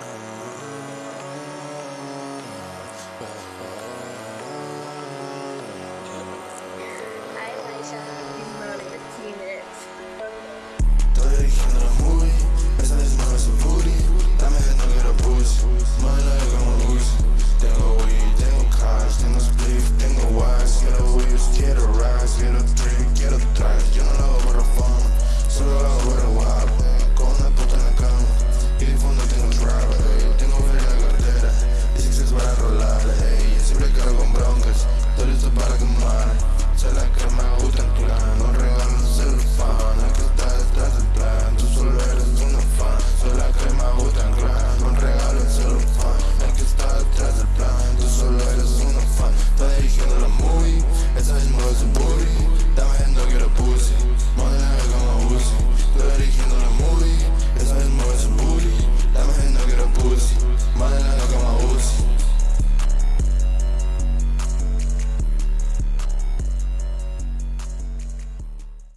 oh